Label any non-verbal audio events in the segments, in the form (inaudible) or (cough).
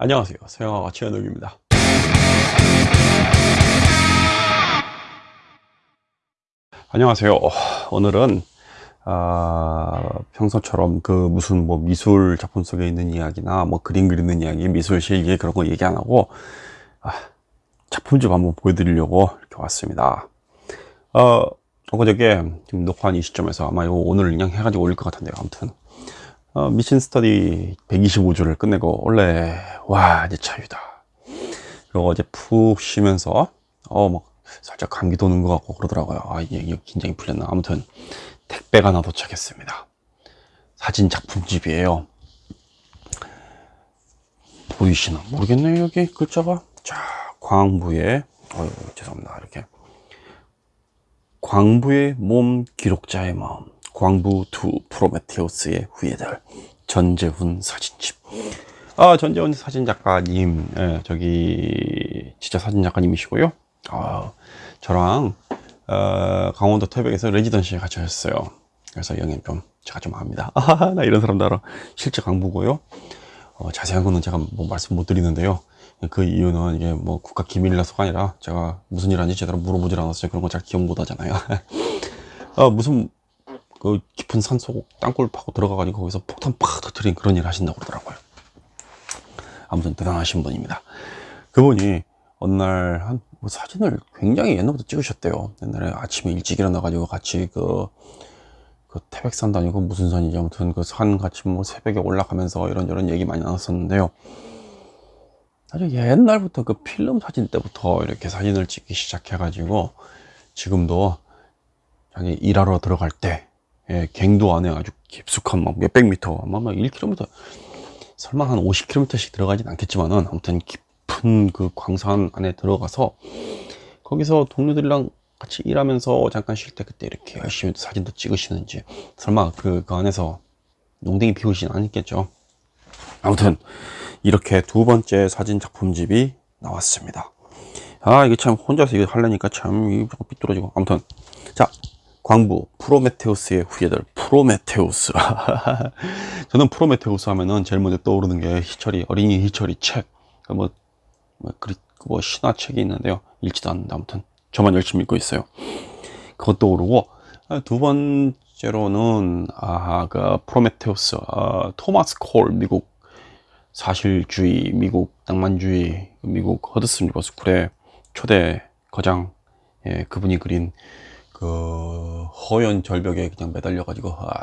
안녕하세요. 서영아가 최현욱입니다. 안녕하세요. 오늘은 아, 평소처럼 그 무슨 뭐 미술 작품 속에 있는 이야기나 뭐 그림 그리는 이야기 미술 실기 그런 거 얘기 안 하고 아, 작품 좀 한번 보여드리려고 이렇게 왔습니다. 어, 엊그저께 지금 녹화한 이 시점에서 아마 이거 오늘 그냥 해가지고 올릴 것 같은데요 아무튼 어, 미신 스터디 125주를 끝내고 원래 와 이제 자유다. 그리고 어제 푹 쉬면서 어막 살짝 감기 도는 것 같고 그러더라고요. 아 이게, 이게 긴장이 풀렸나. 아무튼 택배가 하나 도착했습니다. 사진 작품집이에요. 보이시나? 모르겠네요 여기 글자가. 자 광부의 어유 죄송합니다. 이렇게. 광부의 몸 기록자의 마음 광부 두 프로메테우스의 후예들 전재훈 사진집. 아 전재훈 사진 작가님 예, 저기 진짜 사진 작가님이시고요. 아 저랑 어, 강원도 태백에서 레지던시에 같이 하셨어요. 그래서 영향 좀 제가 좀 압니다. (laughs) 아, 나 이런 사람들 알아 실제 강부고요. 어, 자세한 거는 제가 뭐 말씀 못 드리는데요. 그 이유는 이게 뭐 국가 기밀이라서가 아니라 제가 무슨 일 하는지 제대로 물어보질 않았어요 그런 거 잘 기억 못 하잖아요. (laughs) 어, 무슨 그 깊은 산속 땅굴 파고 들어가가지고 거기서 폭탄 팍 터트린 그런 일 하신다고 그러더라고요. 아무튼 대단하신 분입니다. 그분이 어느 날한 뭐 사진을 굉장히 옛날부터 찍으셨대요. 옛날에 아침에 일찍 일어나가지고 같이 그, 그 태백산 다니고 무슨 산이지 아무튼 그 산 같이 뭐 새벽에 올라가면서 이런저런 얘기 많이 나눴었는데요. 아주 옛날부터 그 필름 사진 때부터 이렇게 사진을 찍기 시작해가지고 지금도 자기 일하러 들어갈 때 예, 갱도 안에 아주 깊숙한 막 몇백 미터 아마 막 1km 설마 한 50km씩 들어가진 않겠지만은 아무튼 깊은 그 광산 안에 들어가서 거기서 동료들이랑 같이 일하면서 잠깐 쉴 때 그때 이렇게 열심히 사진도 찍으시는지 설마 그, 그 안에서 농댕이 피우진 않겠죠? 아무튼 이렇게 두 번째 사진 작품집이 나왔습니다. 아 이게 참 혼자서 이거 하려니까 참 삐뚤어지고. 아무튼 자 광부 프로메테우스의 후예들. 프로메테우스. (laughs) 저는 프로메테우스 하면은 제일 먼저 떠오르는 게 희철이 어린이 희철이 책. 뭐, 뭐, 뭐 신화 책이 있는데요. 읽지도 않는데 아무튼 저만 열심히 읽고 있어요. 그것 떠오르고 두 번째로는 아그 프로메테우스. 아, 토마스 콜 미국 사실주의 미국 낭만주의 미국 허드슨 리버 스쿨의 초대 거장. 예, 그분이 그린 그 허연 절벽에 그냥 매달려 가지고 아,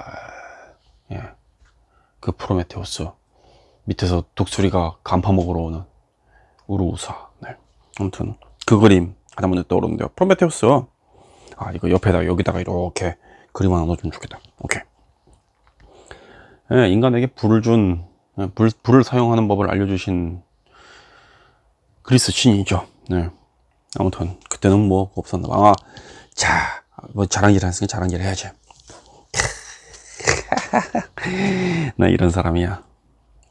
예. 그 프로메테우스 밑에서 독수리가 간 파먹으러 오는 우루사 네. 아무튼 그 그림 먼저 떠오르는데요 프로메테우스 아 이거 옆에다 여기다가 이렇게 그림 하나 넣어주면 좋겠다 오케이 예, 인간에게 불을 준 예, 불, 불을 사용하는 법을 알려주신 그리스 신이죠 네. 아무튼 그때는 뭐 없었나 봐. 아, 자, 뭐 자랑질 했으니 자랑질 해야지. (laughs) 나 이런 사람이야.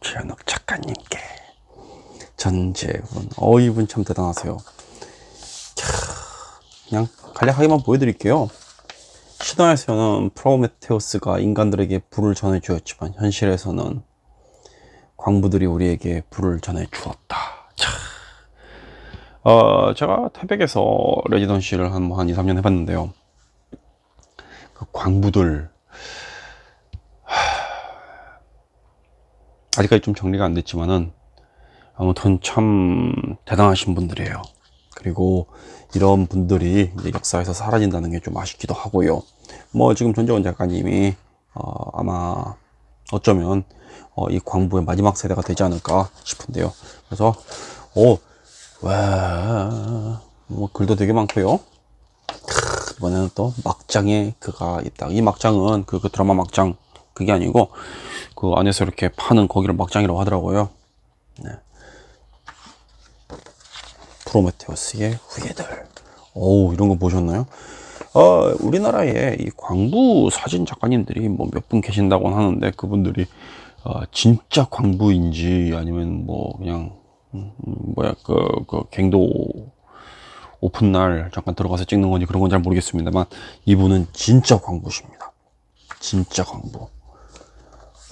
최현욱 작가님께 전재훈. 어, 이분 참 대단하세요. 그냥 간략하게만 보여드릴게요. 신화에서는 프로메테우스가 인간들에게 불을 전해 주었지만 현실에서는 광부들이 우리에게 불을 전해 주었다. 참. 어, 제가 태백에서 레지던시를 한, 뭐한 2, 3년 해봤는데요. 그 광부들, 아직까지 좀 정리가 안 됐지만은, 아무튼 참 대단하신 분들이에요. 그리고 이런 분들이 역사에서 사라진다는 게 좀 아쉽기도 하고요. 뭐 지금 전재원 작가님이 어, 아마 어쩌면 어, 이 광부의 마지막 세대가 되지 않을까 싶은데요. 그래서 어, 와, 뭐 글도 되게 많고요. 이번에는 또 막장에 그가 있다. 이 막장은 그, 그 드라마 막장 그게 아니고 그 안에서 이렇게 파는 거기를 막장이라고 하더라고요. 네. 프로메테우스의 후예들. 오 이런 거 보셨나요? 어, 우리나라에 이 광부 사진 작가님들이 뭐 몇 분 계신다고 하는데 그분들이 어, 진짜 광부인지 아니면 뭐 그냥 음, 뭐야 그, 그 갱도 오픈 날 잠깐 들어가서 찍는 건지 그런 건 잘 모르겠습니다만 이분은 진짜 광부십니다 진짜 광부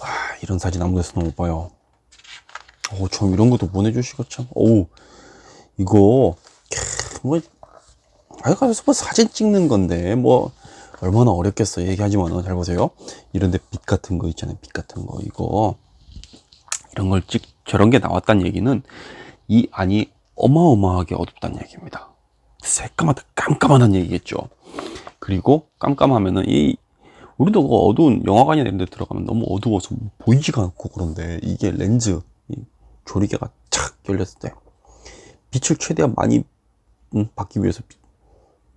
와, 이런 사진 아무 데서도 못 봐요 오, 참 이런 것도 보내주시고 참. 오, 이거 뭐 아유 가서 뭐 사진 찍는 건데 뭐 얼마나 어렵겠어 얘기하지만은 잘 보세요. 이런데 빛 같은 거 있잖아요. 빛 같은 거 이거 이런 걸 찍 저런 게 나왔다는 얘기는 이 안이 어마어마하게 어둡다는 얘기입니다. 새까맣다 깜깜한 얘기겠죠. 그리고 깜깜하면은 이 우리도 그 어두운 영화관이 이런 데 들어가면 너무 어두워서 보이지가 않고 그런데 이게 렌즈 이 조리개가 착 열렸을 때 빛을 최대한 많이 음, 받기 위해서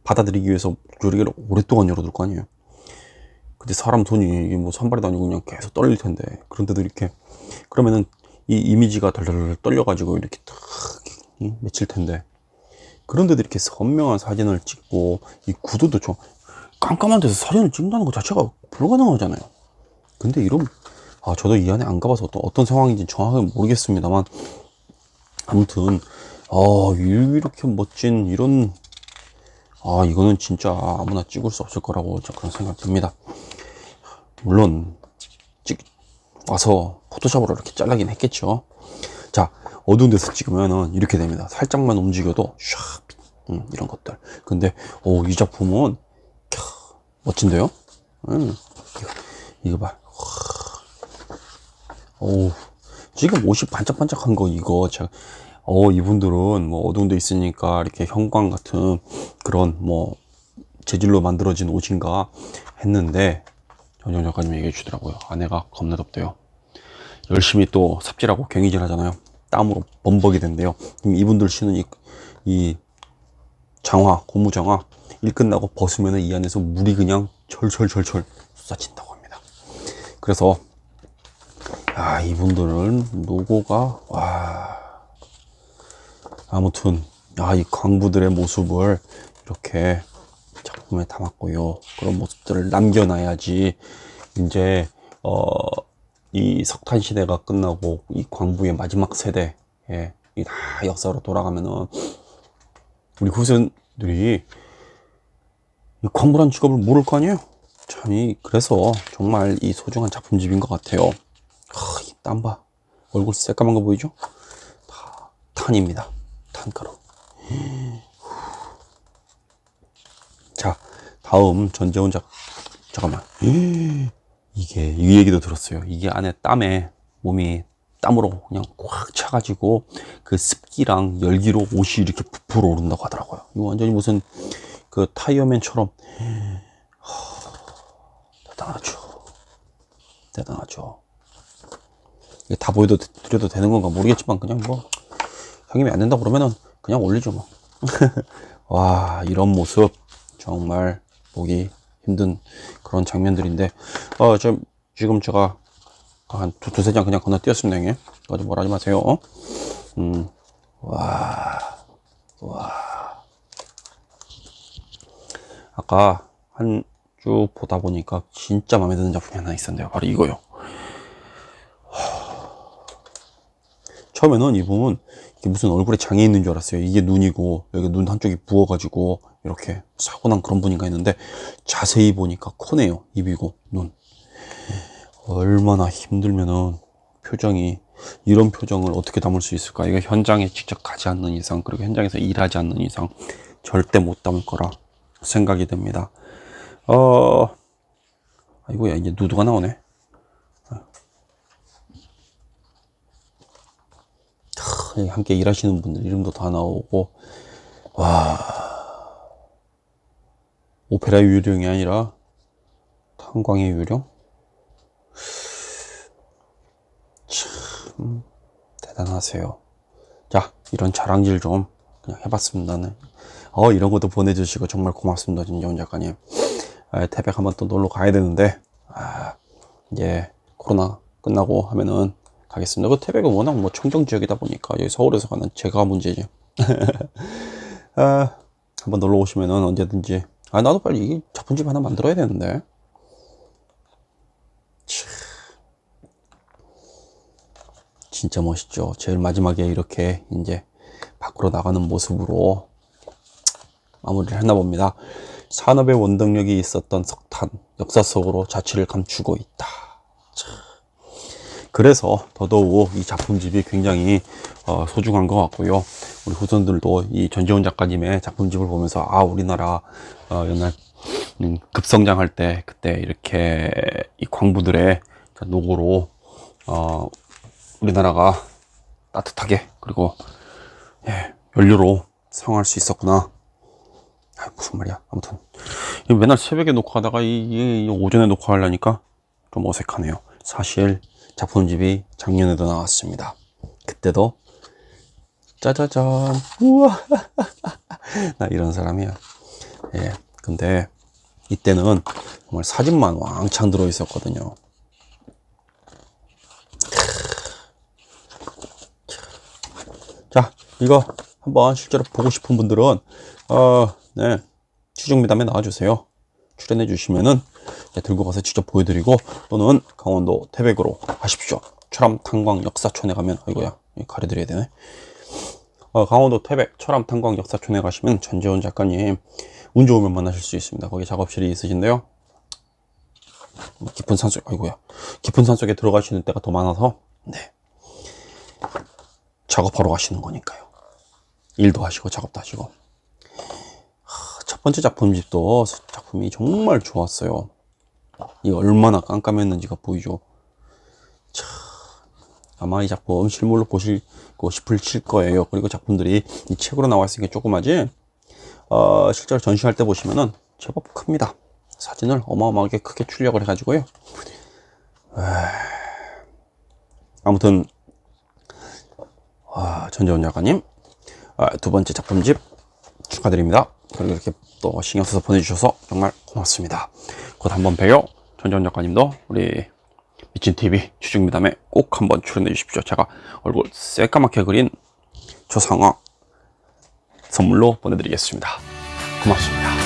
받아들이기 위해서 조리개를 오랫동안 열어둘 거 아니에요. 근데 사람 손이 이게 뭐 산발이 아니고 그냥 계속 떨릴 텐데 그런데도 이렇게 그러면은 이 이미지가 덜덜 떨려가지고 이렇게 탁 맺힐 텐데 그런데도 이렇게 선명한 사진을 찍고 이 구도도 좀 깜깜한 데서 사진을 찍는다는 것 자체가 불가능하잖아요. 근데 이런 아 저도 이 안에 안 가봐서 어떤, 어떤 상황인지 정확하게 모르겠습니다만 아무튼 아 이렇게 멋진 이런 아 이거는 진짜 아무나 찍을 수 없을 거라고 그런 생각이 듭니다. 물론 찍 와서 포토샵으로 이렇게 잘라긴 했겠죠. 자 어두운 데서 찍으면은 이렇게 됩니다. 살짝만 움직여도 샥 음, 이런 것들. 근데 오, 이 작품은 캬, 멋진데요? 음, 이거, 이거 봐. 오, 지금 옷이 반짝반짝한 거 이거 제가 어 이분들은 뭐 어두운 데 있으니까 이렇게 형광 같은 그런 뭐 재질로 만들어진 옷인가 했는데 전정 작가님 얘기해 주더라고요 아내가 겁나 덥대요 열심히 또 삽질하고 경이질 하잖아요 땀으로 범벅이 된대요. 이분들 신은 이, 이 장화 고무 장화 일 끝나고 벗으면 이 안에서 물이 그냥 철철철철 쏟아진다고 합니다. 그래서 아 이분들은 노고가 와. 아무튼 아이 광부들의 모습을 이렇게 작품에 담았고요. 그런 모습들을 남겨놔야지 이제 어 이 석탄 시대가 끝나고 이 광부의 마지막 세대 예, 이다 역사로 돌아가면은 우리 후손들이 이 광부란 직업을 모를 거 아니에요? 참 이 그래서 정말 이 소중한 작품집인 것 같아요. 하, 이 땀봐. 얼굴 새까만 거 보이죠? 다 탄입니다. 탄가루. 자 다음 전재훈 작 잠깐만 이게 이 얘기도 들었어요. 이게 안에 땀에 몸이 땀으로 그냥 꽉 차가지고 그 습기랑 열기로 옷이 이렇게 부풀어 오른다고 하더라고요. 이거 완전히 무슨 그 타이어맨처럼. 대단하죠. 대단하죠. 이게 다 보여도 드려도 되는 건가 모르겠지만 그냥 뭐 형님이 안 된다 그러면은 그냥 올리죠 뭐. (laughs) 와 이런 모습 정말 보기 힘든 그런 장면들인데 어, 좀 지금 제가 한 두, 두세 장 그냥 건너뛰었습니다 형님 어디 뭐라 하지 마세요 어? 음, 와, 와. 아까 한 쭉 보다 보니까 진짜 마음에 드는 작품이 하나 있었는데요 바로 이거요 처음에는 이 부분 이게 무슨 얼굴에 장애 있는 줄 알았어요. 이게 눈이고 여기 눈 한쪽이 부어가지고 이렇게 사고 난 그런 분인가 했는데 자세히 보니까 코네요. 입이고 눈. 얼마나 힘들면은 표정이 이런 표정을 어떻게 담을 수 있을까? 이거 현장에 직접 가지 않는 이상 그리고 현장에서 일하지 않는 이상 절대 못 담을 거라 생각이 됩니다. 어 아이고야 이제 누드가 나오네 함께 일하시는 분들 이름도 다 나오고 와. 오페라 유령이 아니라 탄광의 유령 참 대단하세요. 자 이런 자랑질 좀 그냥 해봤습니다 어 이런 것도 보내주시고 정말 고맙습니다 진정 작가님. 아, 태백 한번 또 놀러 가야 되는데 아, 이제 코로나 끝나고 하면은 가겠습니다. 그 태백은 워낙 뭐 청정 지역이다 보니까 여기 서울에서 가는 제가 문제죠. (laughs) 아, 한번 놀러 오시면은 언제든지 아 나도 빨리 이 작품집 하나 만들어야 되는데 진짜 멋있죠. 제일 마지막에 이렇게 이제 밖으로 나가는 모습으로 마무리를 했나 봅니다. 산업의 원동력이 있었던 석탄 역사 속으로 자취를 감추고 있다. 참. 그래서 더더욱 이 작품집이 굉장히 어, 소중한 것 같고요. 우리 후손들도 이 전지훈 작가님의 작품집을 보면서 아 우리나라 어, 옛날 음, 급성장할 때 그때 이렇게 이 광부들의 노고로 어, 우리나라가 따뜻하게 그리고 예, 연료로 사용할 수 있었구나. 아, 무슨 말이야. 아무튼 맨날 새벽에 녹화하다가 이, 이- 이 오전에 녹화하려니까 좀 어색하네요. 사실 작품집이 작년에도 나왔습니다. 그때도 짜자잔 우와 (laughs) 나 이런 사람이야. 예. 근데 이때는 정말 사진만 왕창 들어 있었거든요. 자, 이거 한번 실제로 보고 싶은 분들은 어, 네. 추정미담에 나와주세요. 출연해 주시면은 네, 들고 가서 직접 보여드리고 또는 강원도 태백으로 가십시오. 철암 탄광 역사촌에 가면 아이고야 이거 가려드려야 되네. 어, 강원도 태백 철암 탄광 역사촌에 가시면 전재훈 작가님 운 좋으면 만나실 수 있습니다. 거기 작업실이 있으신데요. 깊은 산속 아이고야 깊은 산속에 들어가시는 때가 더 많아서 네 작업하러 가시는 거니까요. 일도 하시고 작업도 하시고 하, 첫 번째 작품집도 작품이 정말 좋았어요. 이 얼마나 깜깜했는지가 보이죠. 참, 아마 이 작품 실물로 보시고 싶으실 거예요. 그리고 작품들이 이 책으로 나와 있으니까 조그마지 어, 실제로 전시할 때 보시면은 제법 큽니다. 사진을 어마어마하게 크게 출력을 해 가지고요. 에이, 아무튼 아, 전재훈 작가님 아, 두 번째 작품집 축하드립니다. 그리고 이렇게 또 신경 써서 보내주셔서 정말 고맙습니다. 곧 한번 봬요. 전재훈 작가님도 우리 미친 TV 추중미담에 꼭 한번 출연해 주십시오. 제가 얼굴 새까맣게 그린 조상화 선물로 보내드리겠습니다. 고맙습니다.